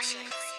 Emotions.